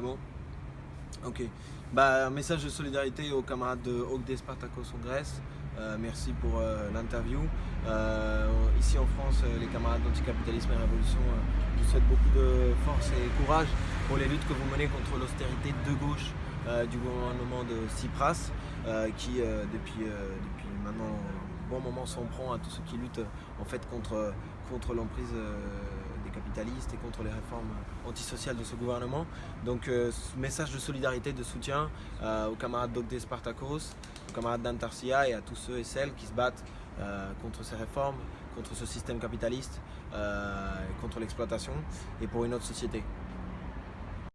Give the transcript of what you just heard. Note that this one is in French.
Bon Ok. Bah, un message de solidarité aux camarades de Ogde Spartacos en Grèce. Euh, merci pour euh, l'interview. Euh, ici en France, les camarades d'anticapitalisme et révolution vous souhaitent beaucoup de force et courage pour les luttes que vous menez contre l'austérité de gauche du gouvernement de Tsipras qui depuis, depuis maintenant un bon moment s'en prend à tous ceux qui luttent en fait contre, contre l'emprise et contre les réformes antisociales de ce gouvernement. Donc euh, message de solidarité, de soutien euh, aux camarades d'Ogde Spartakos, aux camarades d'Antarcia et à tous ceux et celles qui se battent euh, contre ces réformes, contre ce système capitaliste, contre l'exploitation et pour une autre société.